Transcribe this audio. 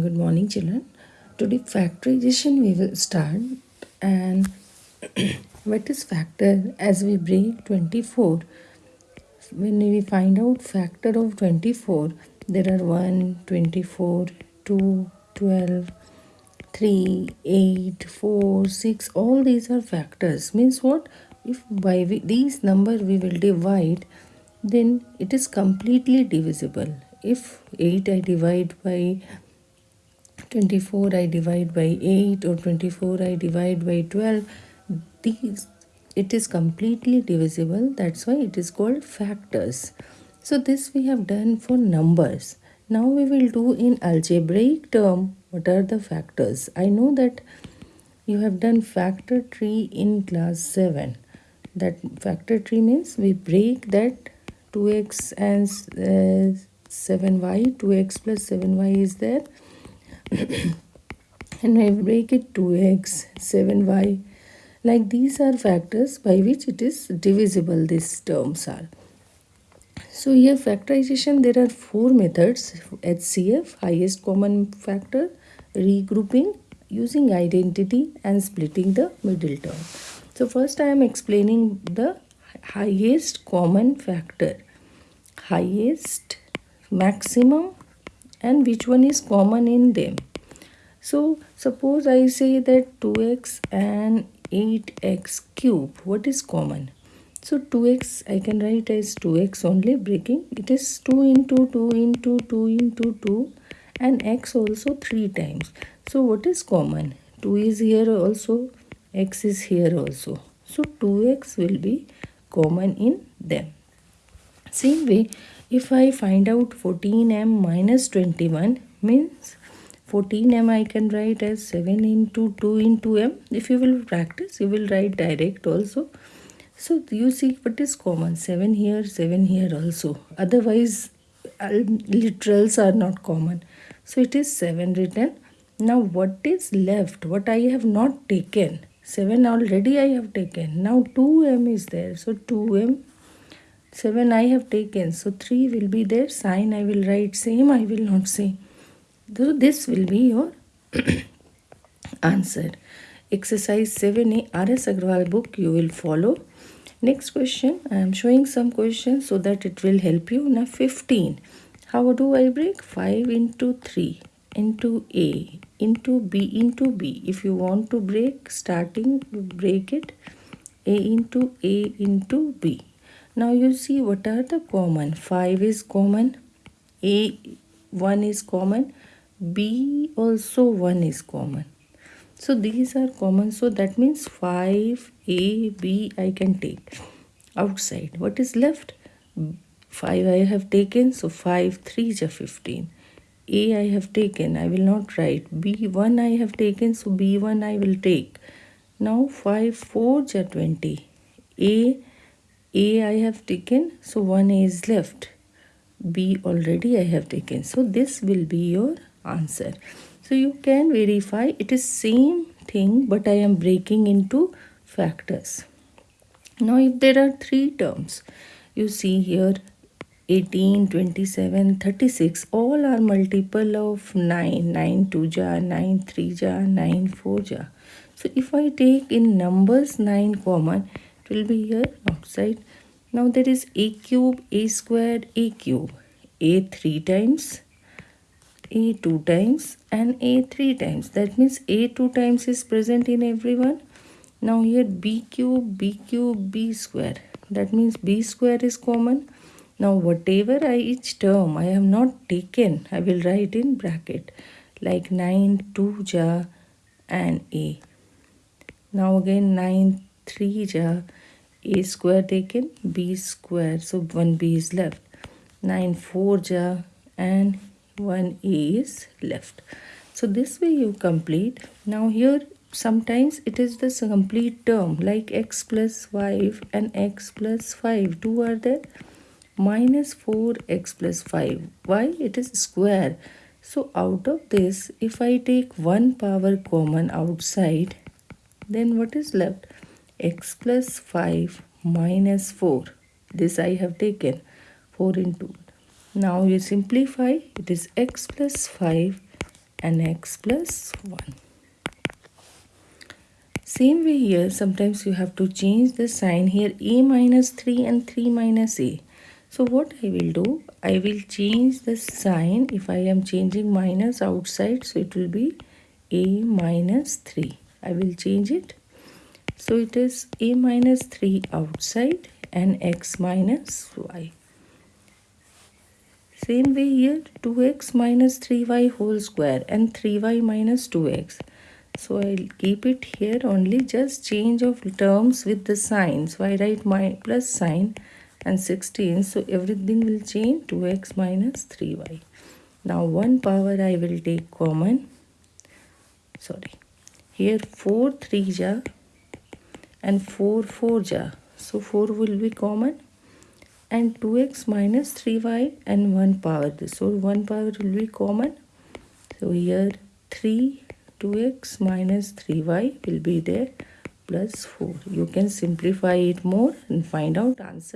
Good morning, children. Today, factorization we will start. And what is factor? As we break 24, when we find out factor of 24, there are 1, 24, 2, 12, 3, 8, 4, 6. All these are factors. Means what? If by we, these number we will divide, then it is completely divisible. If 8 I divide by 24 I divide by 8 or 24 I divide by 12 these it is completely divisible that's why it is called factors. So this we have done for numbers. Now we will do in algebraic term what are the factors? I know that you have done factor tree in class 7 that factor tree means we break that 2x and uh, 7y 2x plus 7y is there and I break it 2x, 7y. Like these are factors by which it is divisible, these terms are. So here factorization, there are four methods. HCF, highest common factor, regrouping, using identity and splitting the middle term. So first I am explaining the highest common factor. Highest, maximum and which one is common in them. So suppose I say that 2x and 8x cube, what is common? So 2x I can write as 2x only breaking. It is 2 into 2 into 2 into 2 and x also 3 times. So what is common? 2 is here also, x is here also. So 2x will be common in them. Same way, if I find out 14m minus 21 means 14m I can write as 7 into 2 into m. If you will practice, you will write direct also. So you see what is common, 7 here, 7 here also. Otherwise, literals are not common. So it is 7 written. Now what is left, what I have not taken, 7 already I have taken. Now 2m is there. So 2m 7 I have taken. So 3 will be there. Sign I will write same. I will not say. So this will be your answer. Exercise 7a R.S. Aggarwal book you will follow. Next question. I am showing some questions so that it will help you. Now 15. How do I break? 5 into 3 into A into B into B. If you want to break starting break it A into A into B now you see what are the common? 5 is common a 1 is common b also 1 is common. So these are common so that means 5 a b i can take. Outside what is left? 5 i have taken so 5 3 is 15 a i have taken i will not write. B 1 i have taken so b 1 i will take. Now 5 4 is 20 a a I have taken, so 1A is left. B already I have taken. So this will be your answer. So you can verify it is same thing but I am breaking into factors. Now if there are three terms, you see here 18, 27, 36 all are multiple of 9. 9 2 ja, 9 3 ja, 9 4 ja. So if I take in numbers 9 common, will be here outside. Now there is a cube, a squared, a cube. a 3 times, a 2 times and a 3 times. That means a 2 times is present in everyone. Now here b cube, b cube, b square. That means b square is common. Now whatever I each term I have not taken, I will write in bracket like 9, 2 ja and a. Now again 9, 3 ja a square taken b square. So 1b is left. 9 4 ja and 1a is left. So this way you complete. Now here sometimes it is this complete term like x plus 5 and x plus 5 two are there. Minus 4x plus 5 why? It is square. So out of this if i take one power common outside then what is left x plus 5 minus 4. This I have taken 4 into. Now you simplify. It is x plus 5 and x plus 1. Same way here, sometimes you have to change the sign here a minus 3 and 3 minus a. So what I will do, I will change the sign if I am changing minus outside. So it will be a minus 3. I will change it. So it is a minus 3 outside and x minus y. Same way here 2x minus 3y whole square and 3y minus 2x. So I'll keep it here only just change of terms with the sign. So I write my plus sign and 16. So everything will change 2x minus 3y. Now 1 power I will take common. Sorry. Here 4 3 ja and 4 4 ja. So 4 will be common and 2x minus 3y and 1 power. So 1 power will be common. So here 3 2x minus 3y will be there plus 4. You can simplify it more and find out answer.